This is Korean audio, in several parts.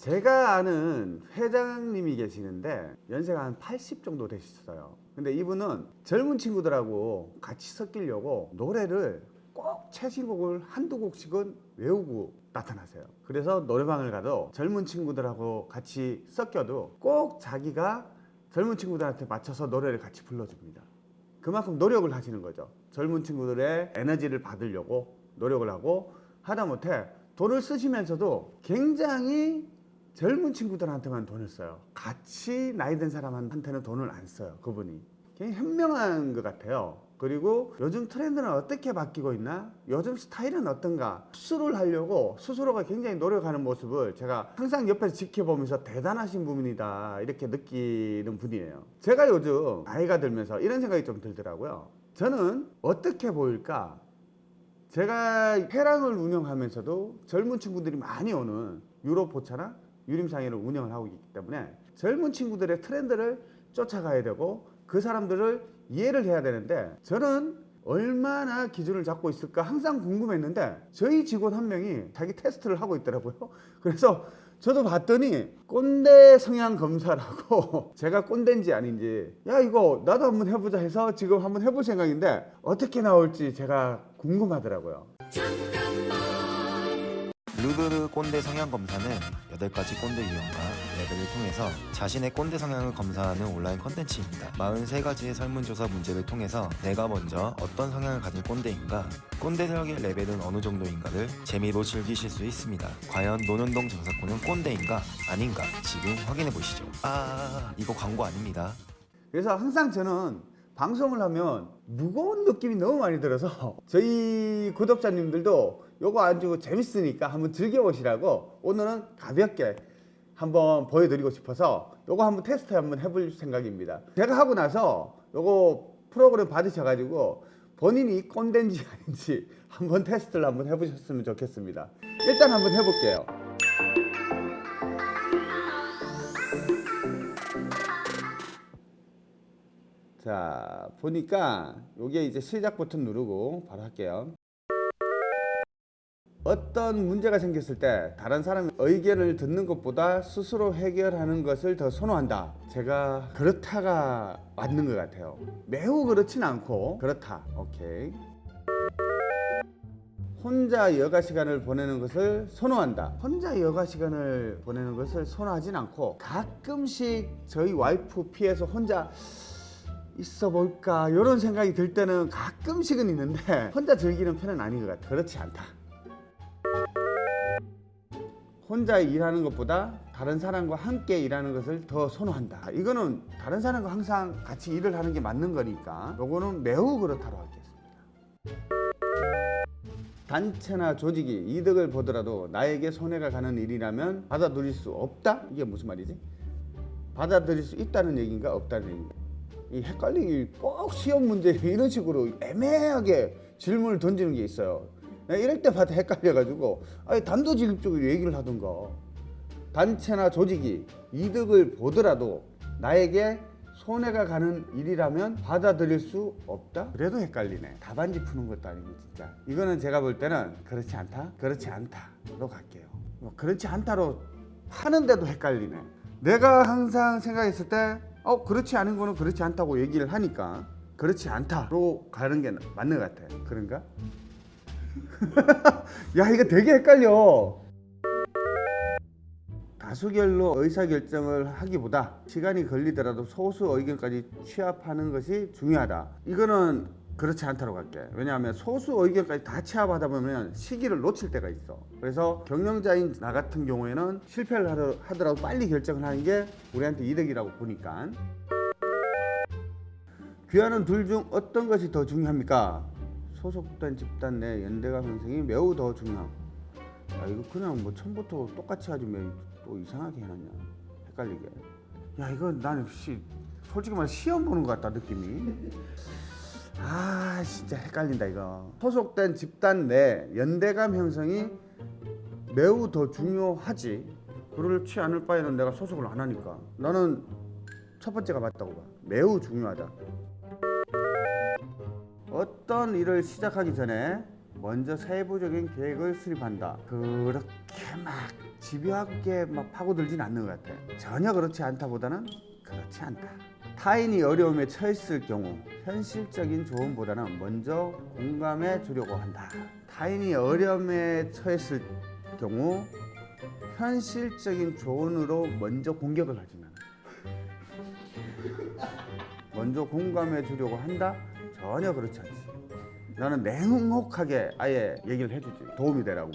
제가 아는 회장님이 계시는데 연세가 한 80 정도 되셨어요. 근데 이분은 젊은 친구들하고 같이 섞이려고 노래를 꼭 최신곡을 한두 곡씩은 외우고 나타나세요. 그래서 노래방을 가도 젊은 친구들하고 같이 섞여도 꼭 자기가 젊은 친구들한테 맞춰서 노래를 같이 불러줍니다. 그만큼 노력을 하시는 거죠. 젊은 친구들의 에너지를 받으려고 노력을 하고 하다못해 돈을 쓰시면서도 굉장히 젊은 친구들한테만 돈을 써요. 같이 나이 든 사람한테는 돈을 안 써요. 그분이. 굉장히 현명한 것 같아요. 그리고 요즘 트렌드는 어떻게 바뀌고 있나? 요즘 스타일은 어떤가? 수술을 하려고 스스로가 굉장히 노력하는 모습을 제가 항상 옆에서 지켜보면서 대단하신 분이다 이렇게 느끼는 분이에요. 제가 요즘 나이가 들면서 이런 생각이 좀 들더라고요. 저는 어떻게 보일까? 제가 회랑을 운영하면서도 젊은 친구들이 많이 오는 유럽 포차나 유림상해를 운영을 하고 있기 때문에 젊은 친구들의 트렌드를 쫓아가야 되고 그 사람들을 이해를 해야 되는데 저는 얼마나 기준을 잡고 있을까 항상 궁금했는데 저희 직원 한 명이 자기 테스트를 하고 있더라고요. 그래서 저도 봤더니 꼰대 성향 검사라고 제가 꼰대인지 아닌지 야 이거 나도 한번 해보자 해서 지금 한번 해볼 생각인데 어떻게 나올지 제가 궁금하더라고요. 루드르 꼰대 성향 검사는 8가지 꼰대 유형과 레벨을 통해서 자신의 꼰대 성향을 검사하는 온라인 컨텐츠입니다. 43가지의 설문조사 문제를 통해서 내가 먼저 어떤 성향을 가진 꼰대인가, 꼰대력의 레벨은 어느 정도인가를 재미로 즐기실 수 있습니다. 과연 노년동 저작권은 꼰대인가 아닌가 지금 확인해 보시죠. 아 이거 광고 아닙니다. 그래서 항상 저는 방송을 하면 무거운 느낌이 너무 많이 들어서 저희 구독자님들도 요거 안 주고 재밌으니까 한번 즐겨보시라고 오늘은 가볍게 한번 보여드리고 싶어서 요거 한번 테스트 한번 해볼 생각입니다. 제가 하고 나서 요거 프로그램 받으셔가지고 본인이 꼰대인지 아닌지 한번 테스트를 한번 해보셨으면 좋겠습니다. 일단 한번 해볼게요. 자 보니까 요게 이제 시작 버튼 누르고 바로 할게요 어떤 문제가 생겼을 때 다른 사람의 의견을 듣는 것보다 스스로 해결하는 것을 더 선호한다. 제가 그렇다가 맞는 것 같아요. 매우 그렇진 않고 그렇다. 오케이. 혼자 여가 시간을 보내는 것을 선호한다. 혼자 여가 시간을 보내는 것을 선호하진 않고 가끔씩 저희 와이프 피해서 혼자 있어 볼까? 이런 생각이 들 때는 가끔씩은 있는데 혼자 즐기는 편은 아닌 것 같아. 그렇지 않다 혼자 일하는 것보다 다른 사람과 함께 일하는 것을 더 선호한다 이거는 다른 사람과 항상 같이 일을 하는 게 맞는 거니까 요거는 매우 그렇다고 하겠습니다 단체나 조직이 이득을 보더라도 나에게 손해가 가는 일이라면 받아들일 수 없다? 이게 무슨 말이지? 받아들일 수 있다는 얘기인가 없다는 얘기인가 이 헷갈리기 꼭 시험 문제 이런 식으로 애매하게 질문을 던지는 게 있어요 이럴 때마다 헷갈려가지고 아니 단도직입적으로 얘기를 하던가 단체나 조직이 이득을 보더라도 나에게 손해가 가는 일이라면 받아들일 수 없다? 그래도 헷갈리네 답안지 푸는 것도 아니고 진짜 이거는 제가 볼 때는 그렇지 않다? 그렇지 않다로 갈게요 뭐 그렇지 않다로 하는데도 헷갈리네 내가 항상 생각했을 때 어 그렇지 않은 거는 그렇지 않다고 얘기를 하니까 그렇지 않다로 가는 게 맞는 것 같아 그런가? 야 이거 되게 헷갈려. 다수결로 의사결정을 하기보다 시간이 걸리더라도 소수 의견까지 취합하는 것이 중요하다. 이거는 그렇지 않다고 갈게. 왜냐하면 소수 의견까지 다 취합하다 보면 시기를 놓칠 때가 있어. 그래서 경영자인 나 같은 경우에는 실패를 하더- 하더라도 빨리 결정을 하는 게 우리한테 이득이라고 보니까. 귀하는 둘 중 어떤 것이 더 중요합니까? 소속된 집단 내 연대감 형성이 매우 더 중요함 야 이거 그냥 뭐 처음부터 똑같이 하지 왜또 이상하게 해놨냐 헷갈리게. 야 이거 나는 씨 솔직히 말해 시험 보는 것 같다 느낌이. 아 진짜 헷갈린다 이거. 소속된 집단 내 연대감 형성이 매우 더 중요하지. 그렇지 않을 바에는 내가 소속을 안 하니까. 나는 첫 번째가 맞다고 봐. 매우 중요하다 어떤 일을 시작하기 전에 먼저 세부적인 계획을 수립한다 그렇게 막 집요하게 막 파고들진 않는 것 같아. 전혀 그렇지 않다 보다는 그렇지 않다. 타인이 어려움에 처했을 경우 현실적인 조언보다는 먼저 공감해 주려고 한다. 타인이 어려움에 처했을 경우 현실적인 조언으로 먼저 공격을 하지 나는. 먼저 공감해 주려고 한다? 전혀 그렇지 않지. 나는 냉혹하게 아예 얘기를 해주지. 도움이 되라고.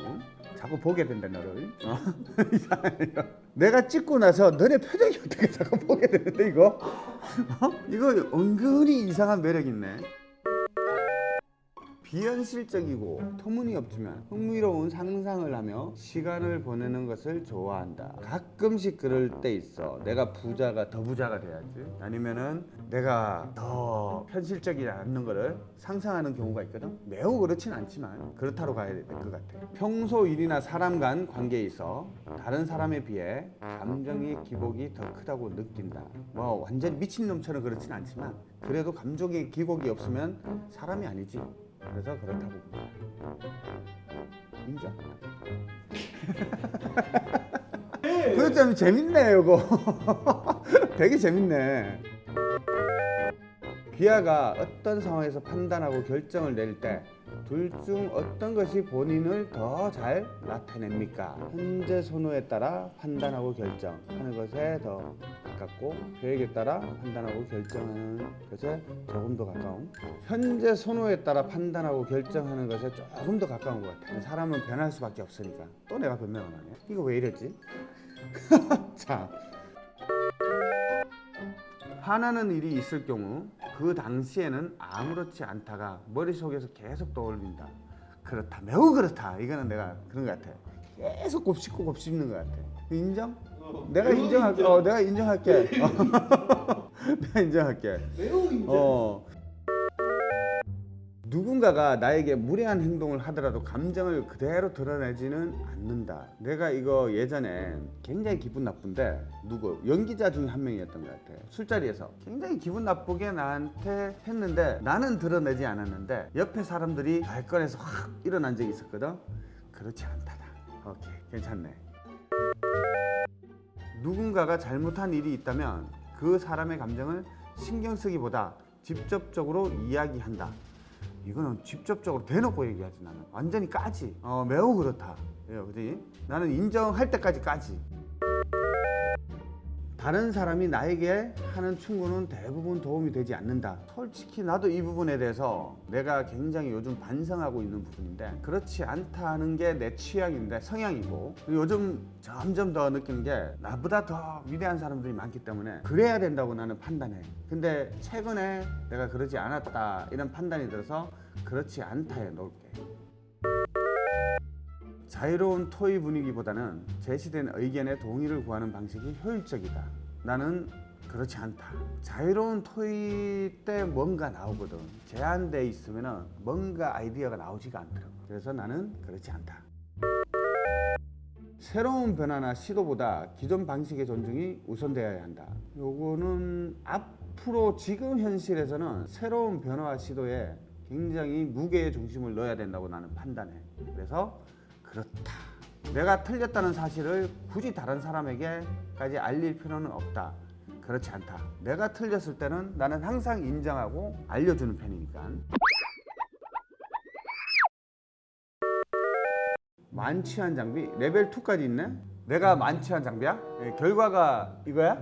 자꾸 보게 된다 너를. 어? 내가 찍고 나서 너네 표정이 어떻게 자꾸 보게 되는데 이거? 어? 이거 은근히 이상한 매력 있네. 비현실적이고 터무니없지만 흥미로운 상상을 하며 시간을 보내는 것을 좋아한다. 가끔씩 그럴 때 있어. 내가 부자가 더 부자가 돼야지. 아니면은 내가 더 현실적이지 않는 거를 상상하는 경우가 있거든. 매우 그렇진 않지만 그렇다로 가야 될 것 같아. 평소 일이나 사람 간 관계에 있어 다른 사람에 비해 감정의 기복이 더 크다고 느낀다. 뭐 완전 미친놈처럼 그렇진 않지만 그래도 감정의 기복이 없으면 사람이 아니지. 그래서 그렇다고. 인정. 그렇다면 재밌네 이거. 되게 재밌네. 비아가 어떤 상황에서 판단하고 결정을 낼때 둘 중 어떤 것이 본인을 더 잘 나타냅니까? 현재 선호에 따라 판단하고 결정하는 것에 더 가깝고 계획에 따라 판단하고 결정하는 것에 조금 더 가까운 현재 선호에 따라 판단하고 결정하는 것에 조금 더 가까운 것 같아요. 사람은 변할 수밖에 없으니까 또 내가 변명을 하네. 이거 왜 이랬지? 자 화나는 일이 있을 경우 그 당시에는 아무렇지 않다가 머릿속에서 계속 떠올린다. 그렇다. 매우 그렇다. 이거는 내가 그런 것 같아. 계속 곱씹고 곱씹는 것 같아. 인정? 내가 매우 인정할게. 인정. 어, 내가 인정할게. 어. 내가 인정할게. 매우 인정. 어. 누군가가 나에게 무례한 행동을 하더라도 감정을 그대로 드러내지는 않는다. 내가 이거 예전에 굉장히 기분 나쁜데 누구 연기자 중에 한 명이었던 것 같아. 술자리에서 굉장히 기분 나쁘게 나한테 했는데 나는 드러내지 않았는데 옆에 사람들이 발걸에서 확 일어난 적이 있었거든. 그렇지 않다다. 오케이 괜찮네. 누군가가 잘못한 일이 있다면 그 사람의 감정을 신경 쓰기보다 직접적으로 이야기한다. 이거는 직접적으로 대놓고 얘기하지 나는 완전히 까지. 어 매우 그렇다. 예? 나는 인정할 때까지 까지. 다른 사람이 나에게 하는 충고는 대부분 도움이 되지 않는다. 솔직히 나도 이 부분에 대해서 내가 굉장히 요즘 반성하고 있는 부분인데 그렇지 않다는 게 내 취향인데 성향이고 요즘 점점 더 느끼는 게 나보다 더 위대한 사람들이 많기 때문에 그래야 된다고 나는 판단해. 근데 최근에 내가 그러지 않았다 이런 판단이 들어서 그렇지 않다에 놓을게. 자유로운 토의 분위기보다는 제시된 의견에 동의를 구하는 방식이 효율적이다. 나는 그렇지 않다. 자유로운 토의 때 뭔가 나오거든. 제한돼 있으면 뭔가 아이디어가 나오지가 않더라고. 그래서 나는 그렇지 않다. 새로운 변화나 시도보다 기존 방식의 존중이 우선되어야 한다. 요거는 앞으로 지금 현실에서는 새로운 변화와 시도에 굉장히 무게의 중심을 넣어야 된다고 나는 판단해. 그래서 그렇다. 내가 틀렸다는 사실을 굳이 다른 사람에게까지 알릴 필요는 없다. 그렇지 않다. 내가 틀렸을 때는 나는 항상 인정하고 알려주는 편이니까. 만취한 장비 레벨 2까지 있네. 내가 만취한 장비야? 예, 결과가 이거야?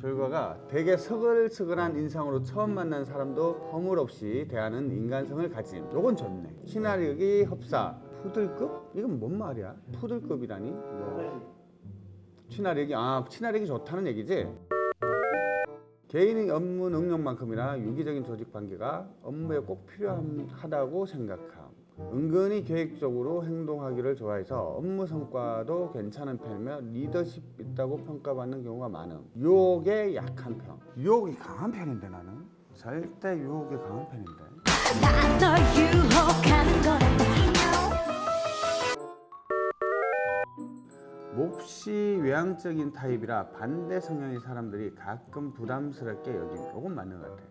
결과가 되게 서글서글한 인상으로 처음 만난 사람도 허물없이 대하는 인간성을 가진 요건 좋네 친화력이 흡사 푸들급? 이건 뭔 말이야? 푸들급이라니? 뭐. 친화력이 아 친화력이 좋다는 얘기지? 개인의 업무 능력만큼이나 유기적인 조직 관계가 업무에 꼭 필요하다고 생각함. 은근히 계획적으로 행동하기를 좋아해서 업무 성과도 괜찮은 편이며 리더십 있다고 평가받는 경우가 많음. 유혹에 약한 편. 유혹이 강한 편인데 나는 절대 유혹에 강한 편인데. 나널 유혹하는 거란다 몹시 외향적인 타입이라 반대 성향의 사람들이 가끔 부담스럽게 여김. 이건 맞는 것 같아.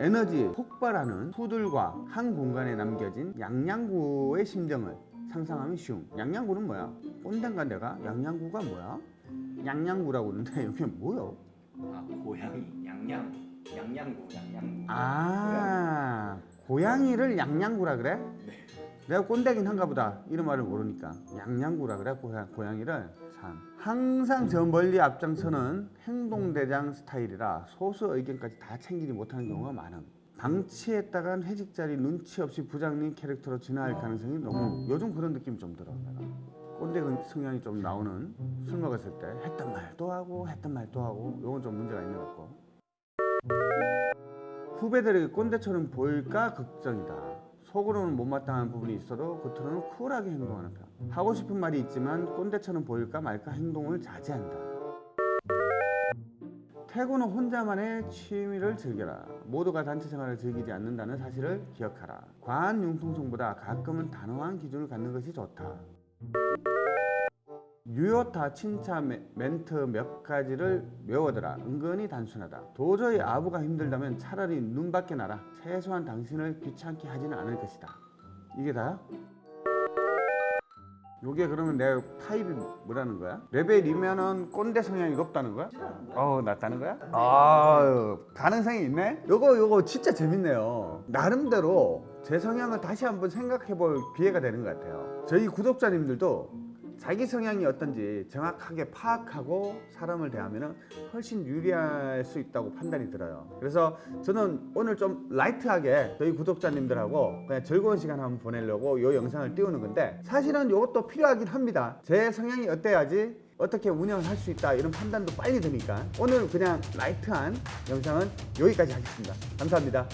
에너지 폭발하는 후들과 한 공간에 남겨진 양양구의 심정을 상상하면 쉬운 양양구는 뭐야? 꼰대인가 내가? 양양구가 뭐야? 양양구라고 그러는데 이게 뭐야? 아 고양이 양양 양양구 양양구 아 고양이를 양양구라 그래? 내가 꼰대긴 한가 보다. 이런 말을 모르니까. 양양구라 그래 고양, 고양 이를. 참. 항상 저 멀리 앞장서는 행동대장 스타일이라 소수 의견까지 다 챙기지 못하는 경우가 많음. 방치했다간 회식 자리 눈치 없이 부장님 캐릭터로 진화할 가능성이 너무 요즘 그런 느낌이 좀 들어 내가. 꼰대 그 성향이 좀 나오는 술 먹었을 때 했던 말 또 하고 했던 말 또 하고 요건 좀 문제가 있는 것 같고. 후배들에게 꼰대처럼 보일까? 걱정이다. 속으로는 못마땅한 부분이 있어도 겉으로는 쿨하게 행동하는 편. 하고 싶은 말이 있지만 꼰대처럼 보일까 말까 행동을 자제한다. 태고는 혼자만의 취미를 즐겨라. 모두가 단체 생활을 즐기지 않는다는 사실을 기억하라. 과한 융통성보다 가끔은 단호한 기준을 갖는 것이 좋다. 유효타 칭찬 멘- 멘트 몇 가지를 외워둬라. 은근히 단순하다. 도저히 아부가 힘들다면 차라리 눈 밖에 나라. 최소한 당신을 귀찮게 하지는 않을 것이다. 이게 다야? 요게 그러면 내 타입이 뭐라는 거야? 레벨 2면은 꼰대 성향이 높다는 거야? 어, 낮다는 거야? 아, 가능성이 있네? 요거 요거 진짜 재밌네요. 나름대로 제 성향을 다시 한번 생각해 볼 기회가 되는 것 같아요. 저희 구독자님들도 자기 성향이 어떤지 정확하게 파악하고 사람을 대하면 훨씬 유리할 수 있다고 판단이 들어요. 그래서 저는 오늘 좀 light하게 저희 구독자님들하고 그냥 즐거운 시간 한번 보내려고 이 영상을 띄우는 건데 사실은 이것도 필요하긴 합니다. 제 성향이 어때야지 어떻게 운영을 할수 있다 이런 판단도 빨리 드니까 오늘 그냥 light한 영상은 여기까지 하겠습니다. 감사합니다.